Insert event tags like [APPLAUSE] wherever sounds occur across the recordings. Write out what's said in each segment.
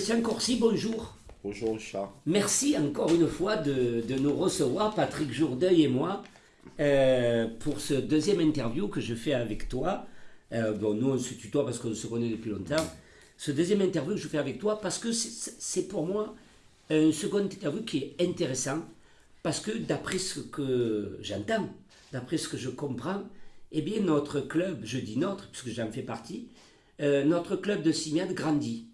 Christian Corsi, bonjour. Bonjour Richard. Merci encore une fois de, de nous recevoir, Patrick Jourdeuil et moi, euh, pour ce deuxième interview que je fais avec toi. Euh, bon, nous on se tutoie parce qu'on se connaît depuis longtemps. Ce deuxième interview que je fais avec toi parce que c'est c'est pour moi un second interview qui est intéressant parce que d'après ce que j'entends, d'après ce que je comprends, eh bien notre club, je dis notre puisque j'en fais partie, euh, notre club de Simiade grandit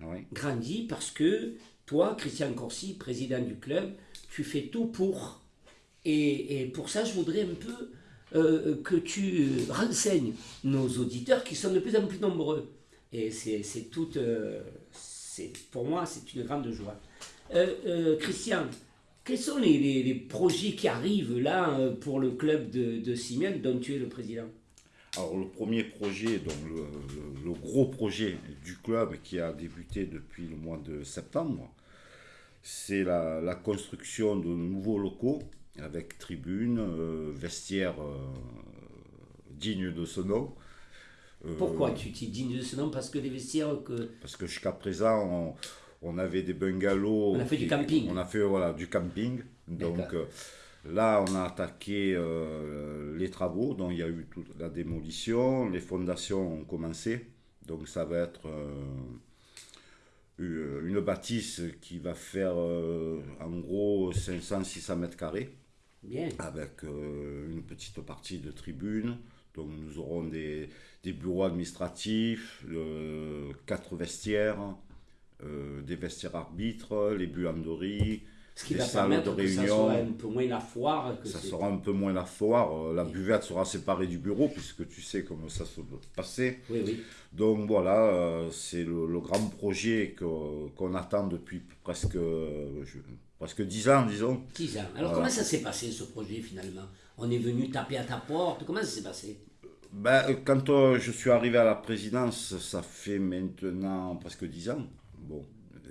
Oui. grandit parce que toi, Christian Corsi, président du club, tu fais tout pour. Et, et pour ça, je voudrais un peu euh, que tu renseignes nos auditeurs qui sont de plus en plus nombreux. Et c'est toute. euh, pour moi, c'est une grande joie. Euh, Christian, quels sont les, les- les projets qui arrivent là pour le club de, de Simeone dont tu es le président? Alors le premier projet, donc le, le- le gros projet du club qui a débuté depuis le mois de septembre, c'est la, la construction de nouveaux locaux avec tribunes, euh, vestiaires euh, dignes de ce nom. Euh, Pourquoi tu t'es digne de ce nom? Parce que les vestiaires que. Parce que jusqu'à présent, on, on avait des bungalows. On a fait du camping. On a fait voilà, du camping. Donc euh, là, on a attaqué euh, les travaux. Donc il y a eu toute la démolition. Les fondations ont commencé. Donc ça va être euh, une bâtisse qui va faire euh, en gros 500-600 mètres carrés Bien. avec euh, une petite partie de tribune. Donc nous aurons des, des bureaux administratifs, euh, quatre vestiaires, euh, des vestiaires arbitres, les buanderies, Ce qui va permettre de que ça réunion. soit un peu moins la foire. Que Ça sera un peu moins la foire. La buvette sera séparée du bureau puisque tu sais comment ça se passer. Oui, oui. Donc voilà, euh, c'est le, le grand projet qu'on attend depuis presque, euh, je- presque 10 ans, disons. 10 ans. Alors, Voilà. comment ça s'est passé, ce projet, finalement? On est venu taper à ta porte? Comment ça s'est passé? Ben, euh, quand je suis arrivé à la présidence, ça fait maintenant presque 10 ans. Bon,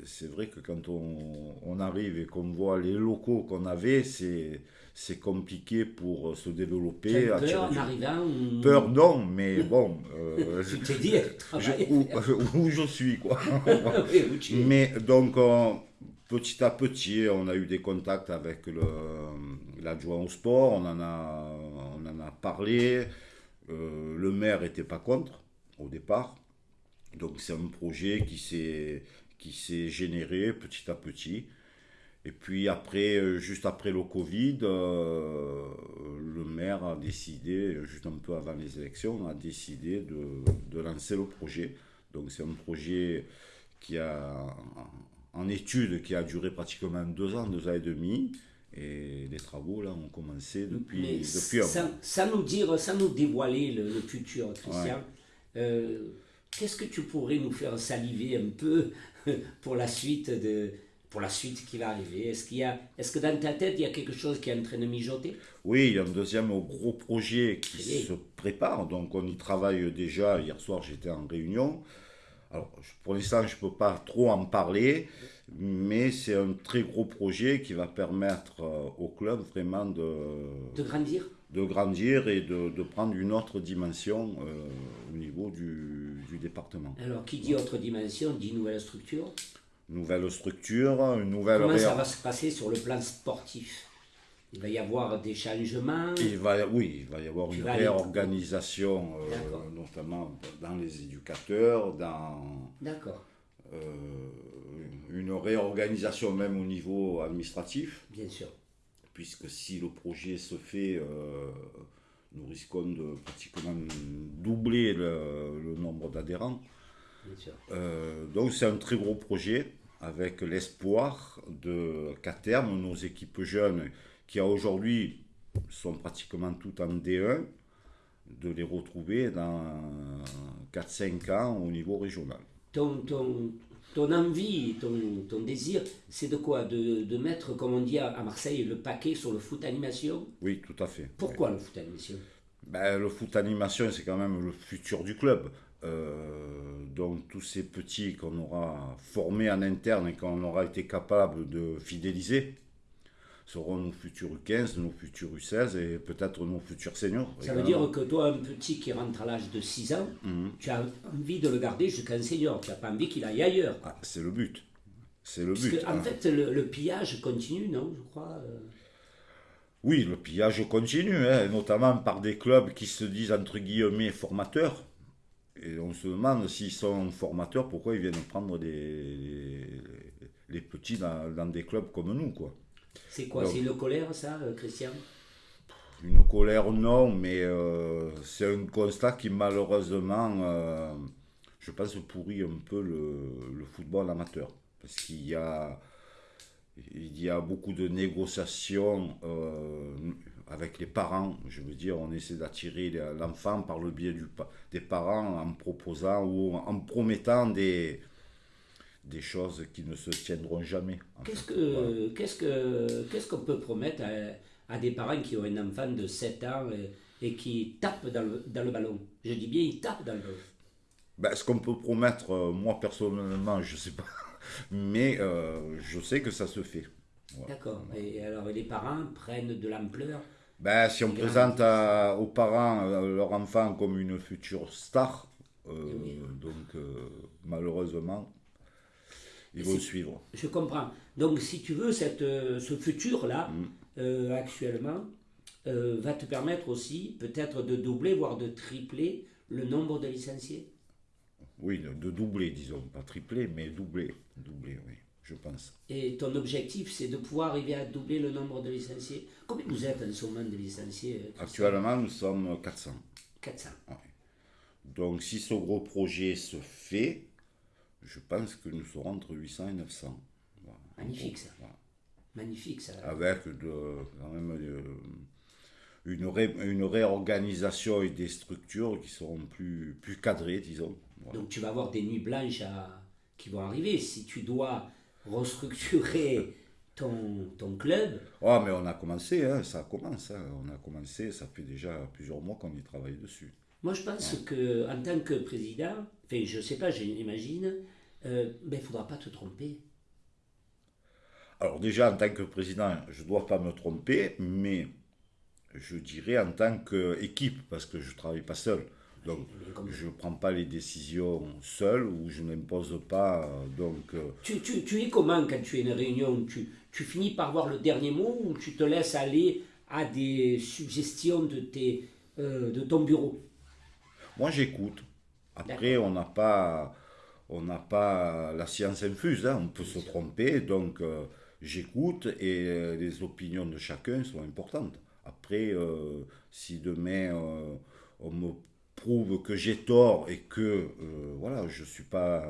c'est vrai que quand on, on arrive et qu'on voit les locaux qu'on avait, c'est, c'est compliqué pour euh, se développer. As peur en arrivant ou- Peur, non, mais bon, euh, [LAUGHS] Tu t'es dit, je- où, [LAUGHS] où je suis, quoi. [LAUGHS] oui, où tu es. Mais donc, euh, petit à petit, on a eu des contacts avec l'adjoint au sport, on en a, on en a parlé. Euh, le maire n'était pas contre au départ. Donc, c'est un projet qui s'est, qui s'est généré petit à petit. Et puis après, euh, juste après le Covid, euh, le maire a décidé, juste un peu avant les élections, a décidé de, de lancer le projet. Donc c'est un projet qui a en étude qui a duré pratiquement deux ans, deux ans et demi. Et les travaux là ont commencé depuis, Mais depuis un sans, mois. sans nous dire, sans nous dévoiler le, le futur, Christian, euh, qu'est-ce que tu pourrais nous faire saliver un peu [LAUGHS] pour la suite de pour la suite qui va arriver? Est-ce qu'il y a, est-ce que dans ta tête il y a quelque chose qui est en train de mijoter? Oui, il y a un deuxième gros projet qui se prépare, donc on y travaille déjà. Hier soir, j'étais en réunion. Alors, pour l'instant, je ne peux pas trop en parler, mais c'est un très gros projet qui va permettre euh, au club vraiment de, De grandir? De grandir et de, de prendre une autre dimension euh, au niveau du, du département. Alors, qui dit autre dimension dit nouvelle structure. Nouvelle structure, une nouvelle Comment ça va se passer sur le plan sportif? Il va y avoir des changements? Il va, oui, il va y avoir Tu une réorganisation, euh, notamment dans les éducateurs, dans D'accord, euh, une réorganisation même au niveau administratif, bien sûr. Puisque si le projet se fait, euh, nous risquons de pratiquement doubler le, le nombre d'adhérents. Euh, donc c'est un très gros projet avec l'espoir qu'à terme nos équipes jeunes qui aujourd'hui sont pratiquement toutes en D1 de les retrouver dans 4-5 ans au niveau régional. ton, ton, ton envie, ton, ton désir, c'est de quoi? De, de mettre, comme on dit à, à Marseille, le paquet sur le foot animation? Oui, tout à fait. Pourquoi le foot animation? Ben, le foot animation, c'est quand même le futur du club. Euh, donc tous ces petits qu'on aura formés en interne et qu'on aura été capable de fidéliser, seront nos futurs U15, nos futurs U16 et peut-être nos futurs seniors. Ça veut dire que toi, un petit qui rentre à l'âge de 6 ans, Mhm. tu as envie de le garder jusqu'à un senior. Tu n'as pas envie qu'il aille ailleurs. Ah, c'est le but. C'est le but. en hein. fait, le, le pillage continue, non Je crois. euh. Oui, le pillage continue, hein, notamment par des clubs qui se disent entre guillemets formateurs. Et on se demande s'ils sont formateurs, pourquoi ils viennent prendre des, les petits dans, dans des clubs comme nous, quoi. C'est quoi C'est une colère, ça, euh, Christian? Une colère, non, mais euh, c'est un constat qui malheureusement, euh, je pense, pourrit un peu le, le football amateur. Parce qu'il y a, il y a beaucoup de négociations euh, avec les parents. Je veux dire, on essaie d'attirer l'enfant par le biais du, des parents en proposant ou en promettant des, des choses qui ne se tiendront jamais. Qu'est-ce Voilà. qu'est-ce que qu'est-ce qu'on peut promettre à, à des parents qui ont un enfant de 7 ans et, et qui tapent dans le, dans le ballon? Je dis bien, ils tapent dans le ballon. Ben, ce qu'on peut promettre, euh, moi personnellement, je sais pas, [LAUGHS] mais euh, je sais que ça se fait. D'accord. Et alors, les parents prennent de l'ampleur? Ben, si on présente à- aux parents euh, leur enfant comme une future star, Oui. donc malheureusement, ils vont suivre. Je comprends. Donc, si tu veux, cette, euh, ce futur-là, Mm. euh, actuellement, euh, va te permettre aussi peut-être de doubler, voire de tripler le nombre de licenciés. Oui, de, de doubler, disons, pas tripler, mais doubler, doubler, oui, je pense. Et ton objectif, c'est de pouvoir arriver à doubler le nombre de licenciés. Combien vous êtes en ce moment de licenciés Actuellement, nous sommes 400. 400. Donc, si ce gros projet se fait, je pense que nous serons entre 800 et 900. Voilà. Magnifique, ça. Voilà. Magnifique ça. avec de, quand même euh, une, ré- une réorganisation et des structures qui seront plus, plus cadrées, disons. Voilà. Donc tu vas avoir des nuits blanches à- qui vont arriver. Si tu dois restructurer [LAUGHS] ton, ton club, Ah, mais on a commencé, hein, ça commence. hein, on a commencé, ça fait déjà plusieurs mois qu'on y travaille dessus. Moi je pense que en tant que président, enfin je sais pas, j'imagine, euh, ben, il ne faudra pas te tromper. Alors déjà, en tant que président, je ne dois pas me tromper, mais je dirais en tant qu'équipe, parce que je ne travaille pas seul. Donc, je ne prends pas les décisions seul ou je n'impose pas. euh, Donc, euh, Tu, tu, tu es comment quand tu es une réunion tu, tu finis par voir le dernier mot ou tu te laisses aller à des suggestions de, tes, euh, de ton bureau? Moi, j'écoute. Après, on n'a pas, on n'a pas la science infuse. hein, On peut se tromper. Donc, euh, j'écoute et euh, les opinions de chacun sont importantes. Après, euh, si demain on me prouve que j'ai tort et que voilà, je suis pas,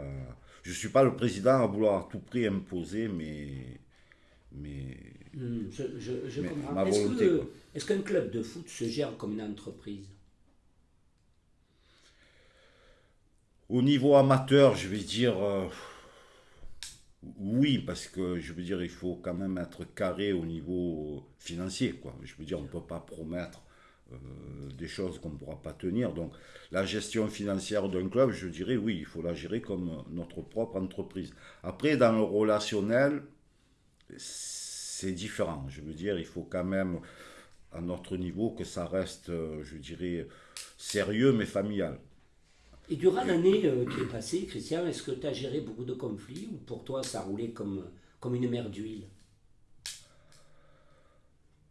je suis pas le président à vouloir à tout prix imposer mes, Hmm, Je, je, je Mais comprends. est-ce qu'un club de foot se gère comme une entreprise? Au niveau amateur, je vais dire euh, oui, parce que je veux dire, il faut quand même être carré au niveau financier. Quoi. Je veux dire, on ne peut pas promettre euh, des choses qu'on ne pourra pas tenir. Donc, la gestion financière d'un club, je dirais oui, il faut la gérer comme notre propre entreprise. Après, dans le relationnel, c'est différent. Je veux dire, il faut quand même, à notre niveau, que ça reste, euh, je dirais, sérieux mais familial. Et durant l'année euh, qui est passée, Christian, est-ce que tu as géré beaucoup de conflits ou pour toi ça roulait comme, comme une mer d'huile?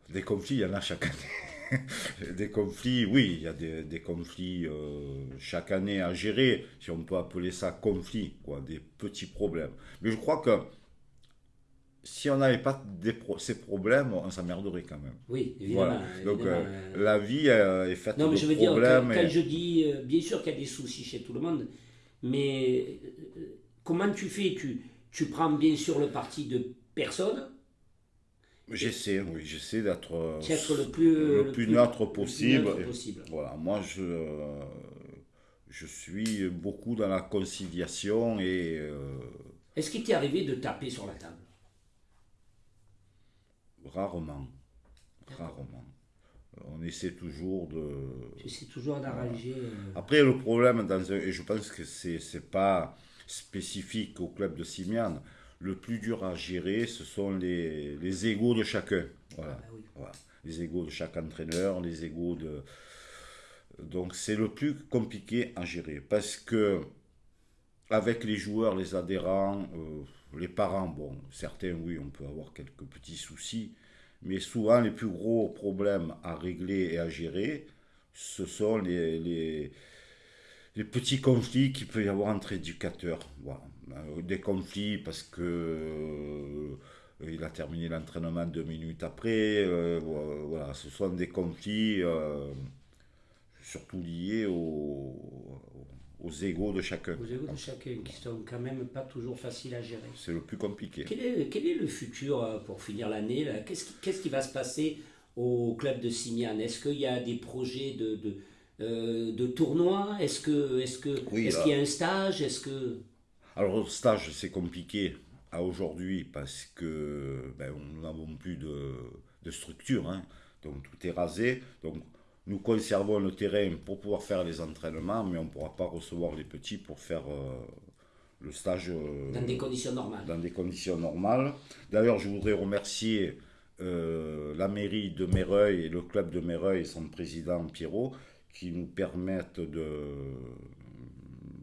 Des conflits, il y en a chaque année. [LAUGHS] des conflits, oui, il y a des, conflits euh, chaque année à gérer, si on peut appeler ça conflit, quoi, des petits problèmes. Mais je crois que si on n'avait pas des pro- ces problèmes, on s'emmerderait quand même. Oui, évidemment. Voilà. Donc évidemment, euh, euh, la vie euh, est faite non, mais de je veux dire, quand, quand je dis, bien sûr qu'il y a des soucis chez tout le monde, mais comment tu fais? Tu, tu prends bien sûr le parti de personne, J'essaie, oui, j'essaie d'être le plus, le plus neutre plus possible. Et-. Voilà, moi je, je suis beaucoup dans la conciliation et Est-ce qu'il t'est arrivé de taper sur la table? Rarement, rarement. On essaie toujours de... Sais toujours d'arranger. euh, Après le problème, dans un- et je pense que c'est c'est pas spécifique au club de Simiane, le plus dur à gérer, ce sont les, les égaux de chacun. Voilà. Ah oui. Voilà. Les égaux de chaque entraîneur, les égaux de. Donc c'est le plus compliqué à gérer parce que avec les joueurs, les adhérents, euh, les parents, bon, certains oui, on peut avoir quelques petits soucis, mais souvent les plus gros problèmes à régler et à gérer, ce sont les, les, petits conflits qu'il peut y avoir entre éducateurs. Euh, Des conflits parce que euh, il a terminé l'entraînement deux minutes après. euh, voilà, ce sont des conflits surtout liés aux, aux égaux de chacun. Aux égaux de chacun, qui sont quand même pas toujours faciles à gérer. C'est le plus compliqué. Quel est, quel est le futur euh, pour finir l'année Qu'est-ce qui, va se passer au club de Simiane? Est-ce qu'il y a des projets de, de, euh, de tournois? Est-ce que est-ce que Oui, est-ce qu'il y a un stage? Est-ce que Alors, le stage, c'est compliqué à aujourd'hui parce que ben, nous n'avons plus de, de structure. hein. Donc, tout est rasé. Donc, nous conservons le terrain pour pouvoir faire les entraînements, mais on ne pourra pas recevoir les petits pour faire euh, le stage euh, dans des conditions normales dans des conditions normales. D'ailleurs, je voudrais remercier euh, la mairie de Méreuil et le club de Méreuil et son président Pierrot qui nous permettent de,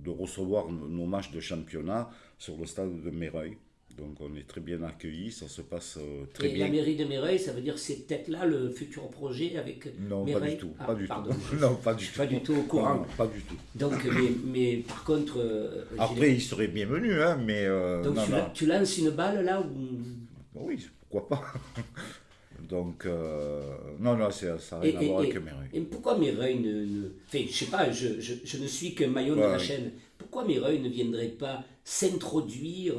de recevoir nos nos matchs de championnat sur le stade de Méreuil. Donc on est très bien accueillis, ça se passe euh, très Et bien. la mairie de Méreuil, ça veut dire que c'est peut-être là le futur projet avec Non, pas du tout. Ah, pas du pardon, tout. [LAUGHS] non, pas du tout. pas du tout au courant. Non, pas du tout. Donc, mais, mais par contre, euh, Après, il serait bienvenu, hein, mais euh, donc non, tu, non. la- tu lances une balle là oui, pourquoi pas. [LAUGHS] Donc, euh, non, non, ça n'a Et- rien à et- voir et- avec Méreuil. Et pourquoi Méreuil ne, ne... Enfin, je sais pas, je, je, je ne suis qu'un maillon de Ouais, la oui. chaîne. Pourquoi Méreuil ne viendrait pas s'introduire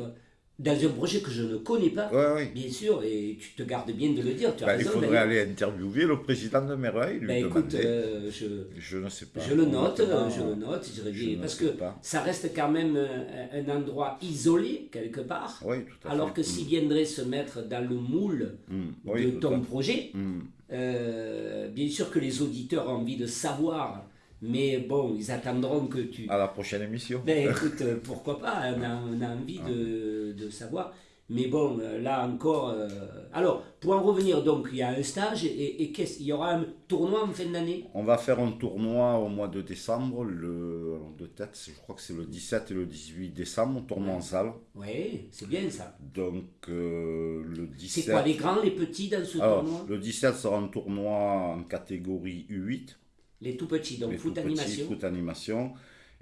dans un projet que je ne connais pas Ouais. Bien sûr, et tu te gardes bien de le dire, tu as Ben, il faudrait aller interviewer le président de Méreuil, lui écoute, euh, je, je ne sais pas. je le note, je le note, je parce que pas. ça reste quand même un, un endroit isolé, quelque part, Oui, tout à alors fait. que s'il viendrait se mettre dans le moule Mm, mm, oui, de ton projet, Mm. euh, bien sûr que les auditeurs ont envie de savoir, mais bon, ils attendront que tu... À la prochaine émission. Ben [LAUGHS] écoute, euh, pourquoi pas, on a, on a envie de, de savoir. Mais bon, euh, là encore... euh, Alors, pour en revenir, donc, il y a un stage et, et qu'est-ce- il y aura un tournoi en fin d'année? On va faire un tournoi au mois de décembre, le, de tête, je crois que c'est le 17 et le 18 décembre, tournoi en salle. Oui, c'est bien ça. Donc, euh, le 17... C'est quoi, les grands, les petits dans ce Alors, tournoi? le 17 sera un tournoi en catégorie U8. Les tout petits, donc les foot tout petits, animation. foot animation.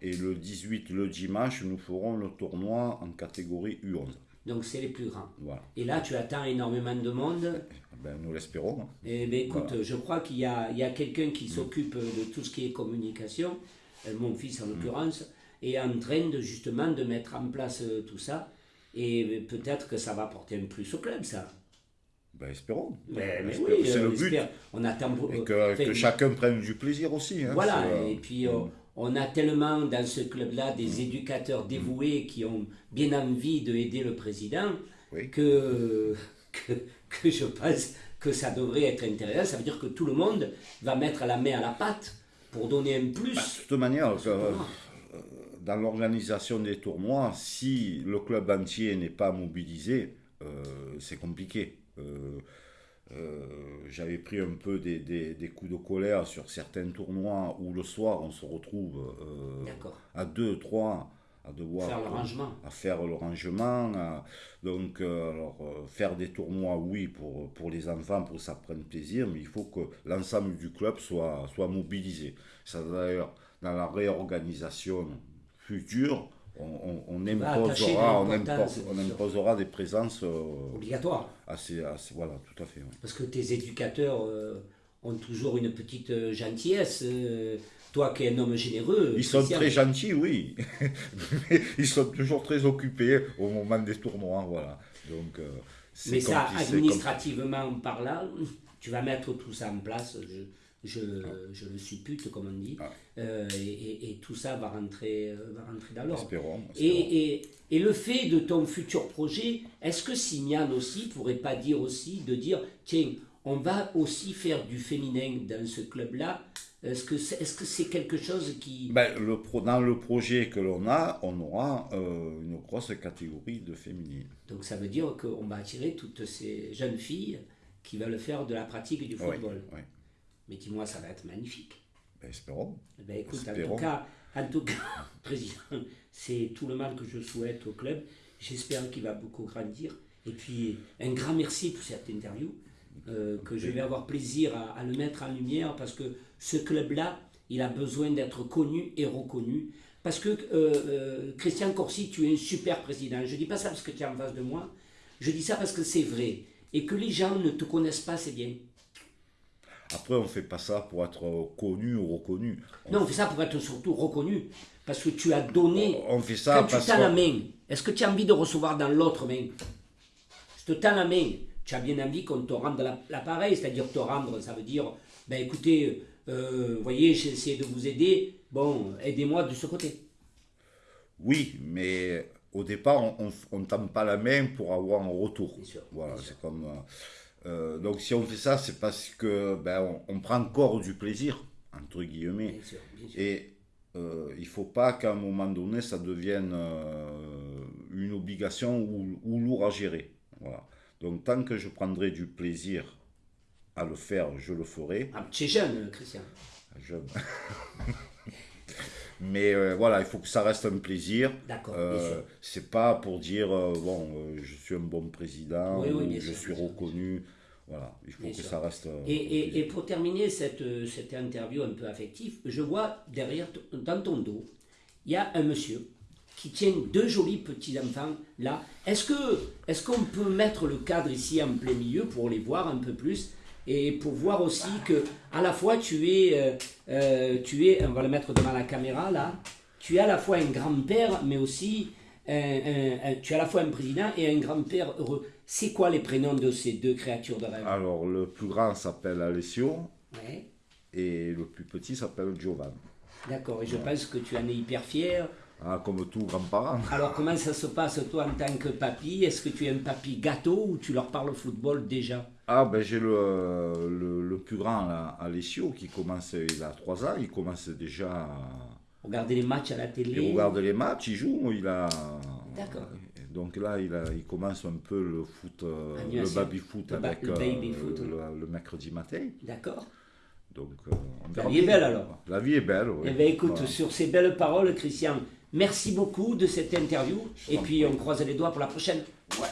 Et le 18, le dimanche, nous ferons le tournoi en catégorie U11. Donc c'est les plus grands. Voilà. Et là, tu attends énormément de monde. Ben, nous l'espérons. Eh bien, écoute, je crois qu'il y a, a quelqu'un qui s'occupe de tout ce qui est communication, euh, mon fils en l'occurrence, est en train de justement de mettre en place euh, tout ça. Et peut-être que ça va apporter un plus au club, ça. Ben, espérons. Espérons. oui, c'est euh, le but. On attend pour- Et que, enfin, que chacun prenne du plaisir aussi. hein. Voilà, euh, et puis euh, on a tellement dans ce club-là des éducateurs dévoués qui ont bien envie d'aider le président Oui. que, que, que je pense que ça devrait être intéressant. Ça veut dire que tout le monde va mettre la main à la pâte pour donner un plus. De toute manière, euh, dans l'organisation des tournois, si le club entier n'est pas mobilisé, euh, c'est compliqué. Euh, euh, J'avais pris un peu des, des- des coups de colère sur certains tournois où le soir on se retrouve euh, à deux, trois, à devoir Faire le rangement. à faire le rangement. à- donc, euh, alors, euh, faire des tournois, oui, pour, pour les enfants, pour que ça prenne plaisir, mais il faut que l'ensemble du club soit, soit mobilisé. Ça, d'ailleurs, dans la réorganisation future, on, sûr. imposera des présences euh, Obligatoire. assez, assez- Voilà, tout à fait. oui. Parce que tes éducateurs euh, ont toujours une petite euh, gentillesse. euh, toi qui es un homme généreux. Ils sont très gentils, oui, mais [LAUGHS] ils sont toujours très occupés au moment des tournois, voilà. Donc, Mais ça, administrativement parlant, tu vas mettre tout ça en place, je, je, je le suppute, comme on dit, Ah. euh, et, et- et tout ça va rentrer, euh, va rentrer dans l'ordre. Et, et, et le fait de ton futur projet, est-ce que Simian aussi pourrait pas dire aussi, de dire, tiens, on va aussi faire du féminin dans ce club-là? Est-ce que c'est est -ce c'est quelque chose qui... Ben, le pro, dans le projet que l'on a, on aura euh, une grosse catégorie de féminines. Donc ça veut dire qu'on va attirer toutes ces jeunes filles qui veulent faire de la pratique du football. Oui, oui. Mais dis-moi, ça va être magnifique. Ben, espérons. Ben, écoute, en tout cas, en tout cas, [LAUGHS] président, c'est tout le mal que je souhaite au club. J'espère qu'il va beaucoup grandir. Et puis, un grand merci pour cette interview, euh, que je vais avoir plaisir à, à le mettre en lumière parce que ce club-là, il a besoin d'être connu et reconnu. Parce que, euh, euh, Christian Corsi, tu es un super président. Je ne dis pas ça parce que tu es en face de moi. Je dis ça parce que c'est vrai. Et que les gens ne te connaissent pas, c'est bien. Après, on ne fait pas ça pour être connu ou reconnu. On, Non, on fait ça pour être surtout reconnu. Parce que tu as donné. on fait ça Quand tu parce tends la main, est-ce que tu as envie de recevoir dans l'autre main? Je te tends la main. Tu as bien envie qu'on te rende la- l'appareil, c'est-à-dire te rendre, ça veut dire, ben écoutez, euh, voyez, j'ai essayé de vous aider, bon, aidez-moi de ce côté. Oui, mais au départ, on ne tend pas la main pour avoir un retour. Bien sûr, Voilà, c'est comme... euh, euh, donc si on fait ça, c'est parce que ben, on, on prend encore du plaisir, entre guillemets. Bien sûr, bien sûr. Et euh, il ne faut pas qu'à un moment donné, ça devienne euh, une obligation ou, ou lourd à gérer. Voilà. Donc tant que je prendrai du plaisir à le faire, je le ferai. Tu es jeune, Christian. Je- [LAUGHS] Mais euh, voilà, il faut que ça reste un plaisir. D'accord, Euh, c'est pas pour dire euh, bon, euh, je suis un bon président, Oui, oui, je sûr, suis reconnu. Voilà, il faut Bien que sûr. ça reste. Et, et- et pour terminer cette, cette interview un peu affective, je vois derrière, dans ton dos, il y a un monsieur qui tient deux jolis petits-enfants là. Est-ce que est-ce qu'on peut mettre le cadre ici en plein milieu pour les voir un peu plus? Et pour voir aussi que à la fois tu es, euh, euh, tu es, on va le mettre devant la caméra là, tu es à la fois un grand-père mais aussi un- un- un- tu es à la fois un président et un grand-père heureux. C'est quoi les prénoms de ces deux créatures de rêve? Alors, le plus grand s'appelle Alessio Ouais. et le plus petit s'appelle Giovanni. D'accord, et je pense que tu en es hyper fier. Ah, comme tout grand-parent. [LAUGHS] Alors comment ça se passe toi en tant que papy? Est-ce que tu es un papy gâteau ou tu leur parles football déjà? Ah, ben j'ai le, le, le plus grand, là, Alessio, qui commence, il a 3 ans, il commence déjà à. Regarder les matchs à la télé Il regarde les matchs, il joue, il a. D'accord. Donc là, il, a, il commence un peu le foot, euh, le baby-foot Le avec le euh, baby-foot, oui. le, mercredi matin. D'accord Donc, euh, La vie est belle, alors. La vie est belle, oui. Eh bien écoute, Voilà. sur ces belles paroles, Christian, merci beaucoup de cette interview. Et puis on croise les doigts pour la prochaine. Ouais.